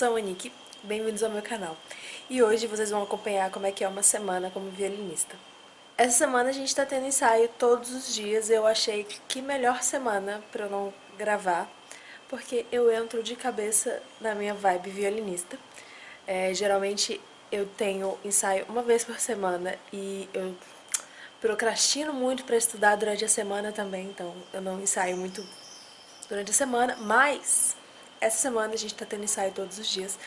sou a Monique, bem-vindos ao meu canal. E hoje vocês vão acompanhar como é que é uma semana como violinista. Essa semana a gente tá tendo ensaio todos os dias, eu achei que melhor semana pra eu não gravar, porque eu entro de cabeça na minha vibe violinista. É, geralmente eu tenho ensaio uma vez por semana e eu procrastino muito pra estudar durante a semana também, então eu não ensaio muito durante a semana, mas essa semana a gente tá tendo ensaio todos os dias,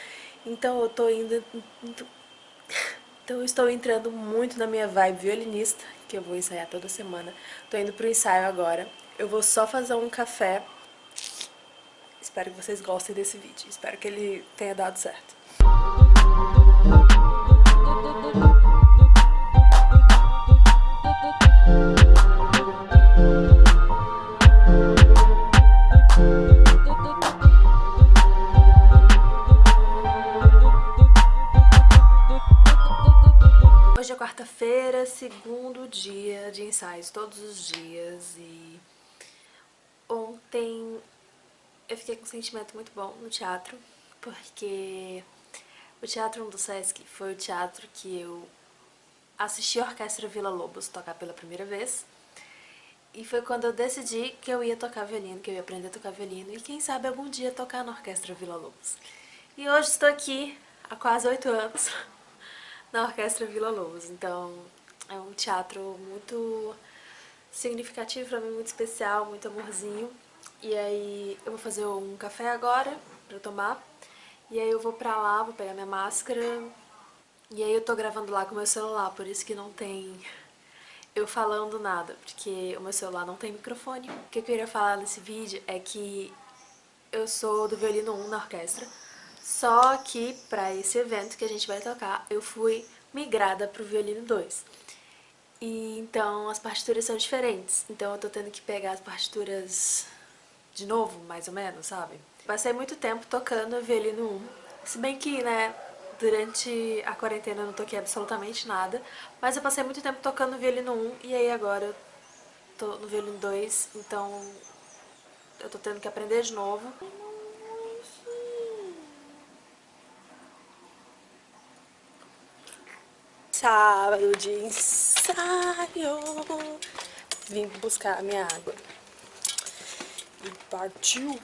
então eu tô indo... Então eu estou entrando muito na minha vibe violinista, que eu vou ensaiar toda semana. Tô indo pro ensaio agora. Eu vou só fazer um café. Espero que vocês gostem desse vídeo. Espero que ele tenha dado certo. Quarta-feira, segundo dia de ensaios, todos os dias. E ontem eu fiquei com um sentimento muito bom no teatro, porque o Teatro 1 do Sesc foi o teatro que eu assisti a Orquestra Vila Lobos tocar pela primeira vez. E foi quando eu decidi que eu ia tocar violino, que eu ia aprender a tocar violino e quem sabe algum dia tocar na Orquestra Vila Lobos. E hoje estou aqui há quase oito anos na Orquestra Vila Lobos. Então é um teatro muito significativo pra mim, muito especial, muito amorzinho. E aí eu vou fazer um café agora pra tomar. E aí eu vou pra lá, vou pegar minha máscara. E aí eu tô gravando lá com meu celular, por isso que não tem eu falando nada, porque o meu celular não tem microfone. O que eu queria falar nesse vídeo é que eu sou do violino 1 na orquestra. Só que para esse evento que a gente vai tocar, eu fui migrada pro violino 2. E então as partituras são diferentes, então eu tô tendo que pegar as partituras de novo, mais ou menos, sabe? Passei muito tempo tocando violino 1, se bem que, né, durante a quarentena eu não toquei absolutamente nada, mas eu passei muito tempo tocando violino 1 e aí agora eu tô no violino 2, então eu tô tendo que aprender de novo. Sábado de ensaio. Vim buscar a minha água. E partiu.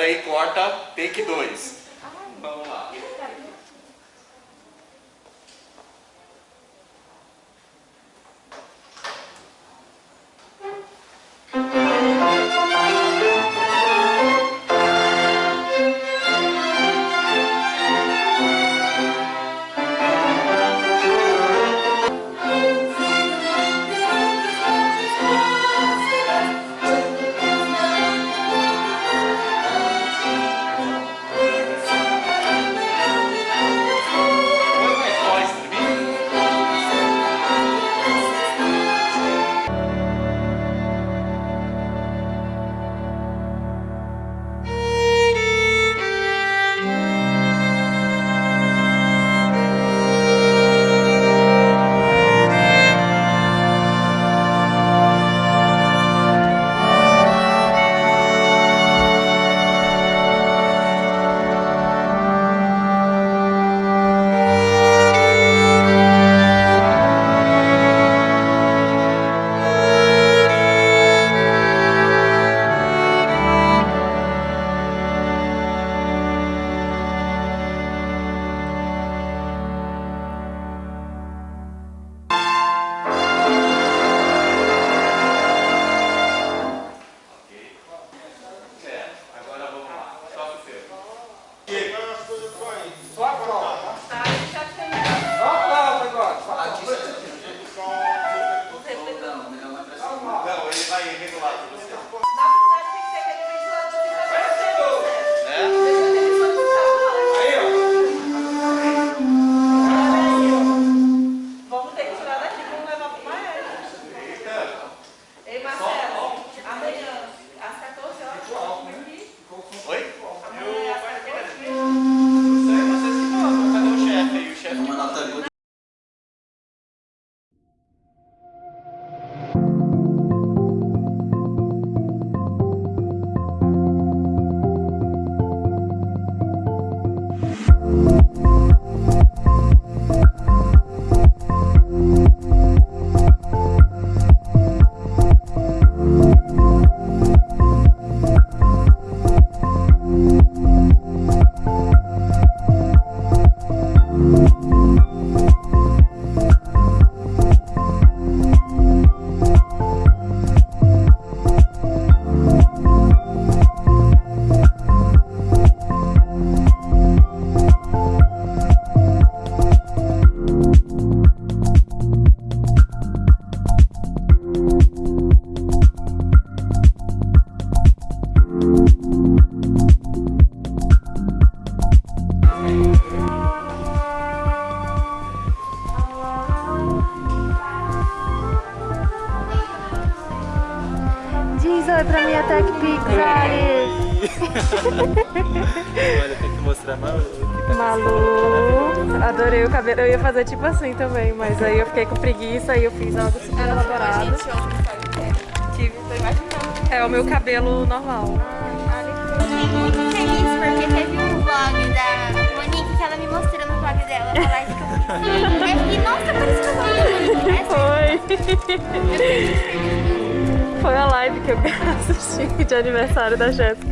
Aí, corta, take 2. Pra minha Tech Pix, Olha, tem que mostrar Malu. Tá Malu, adorei o cabelo. Eu ia fazer tipo assim também, mas aí eu fiquei com preguiça e eu fiz algo super elaborado. Tive, tô imaginando. É o meu cabelo normal. Fiquei muito feliz porque teve um vlog da Monique que ela me mostrou no vlog dela, a live que eu fiquei, nossa, parece que eu Monique. Foi. Foi a live que eu assisti de aniversário da Jéssica.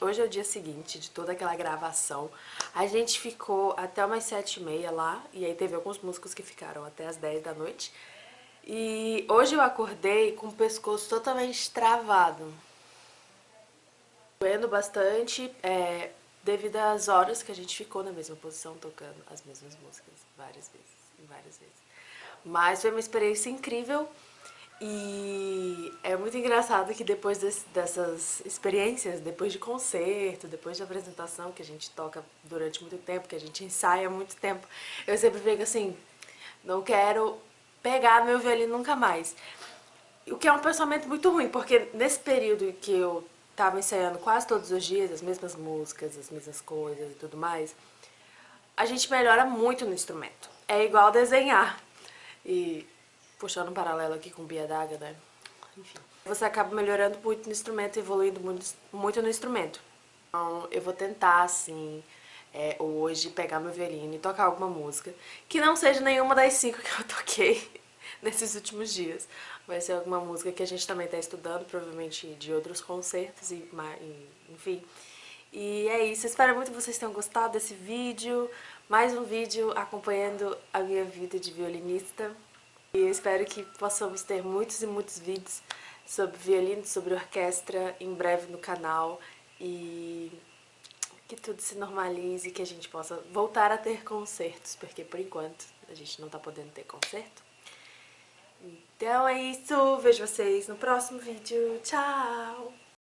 Hoje é o dia seguinte de toda aquela gravação. A gente ficou até umas sete e meia lá, e aí teve alguns músicos que ficaram até as 10 da noite. E hoje eu acordei com o pescoço totalmente travado. Doendo bastante, é, devido às horas que a gente ficou na mesma posição, tocando as mesmas músicas várias vezes, várias vezes. Mas foi uma experiência incrível. E é muito engraçado que depois desse, dessas experiências, depois de concerto, depois de apresentação, que a gente toca durante muito tempo, que a gente ensaia muito tempo, eu sempre fico assim, não quero pegar meu violino nunca mais. O que é um pensamento muito ruim, porque nesse período que eu tava ensaiando quase todos os dias, as mesmas músicas, as mesmas coisas e tudo mais, a gente melhora muito no instrumento. É igual desenhar. E puxando um paralelo aqui com Bia Daga, né? Enfim. Você acaba melhorando muito no instrumento, evoluindo muito, muito no instrumento. Então, eu vou tentar, assim, é, hoje pegar meu violino e tocar alguma música que não seja nenhuma das cinco que eu toquei nesses últimos dias. Vai ser alguma música que a gente também está estudando, provavelmente de outros concertos, e, enfim. E é isso, espero muito que vocês tenham gostado desse vídeo. Mais um vídeo acompanhando a minha vida de violinista. E eu espero que possamos ter muitos e muitos vídeos sobre violino, sobre orquestra em breve no canal e que tudo se normalize, que a gente possa voltar a ter concertos, porque por enquanto a gente não tá podendo ter concerto. Então é isso, vejo vocês no próximo vídeo, tchau!